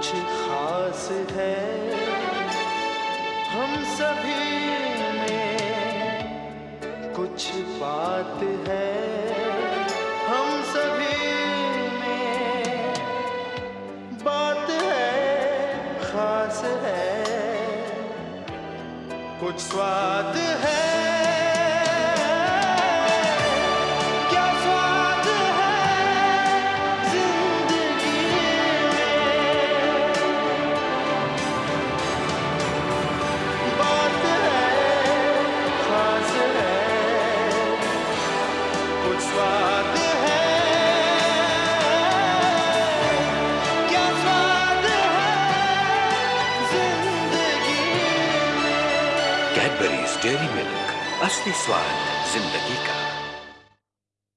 कुछ खास है। हम सभी में कुछ बात है। हम सभी में बात है, खास है। कुछ स्वाद है। डेयरी मिल्क असली स्वाद ज़िंदगी का।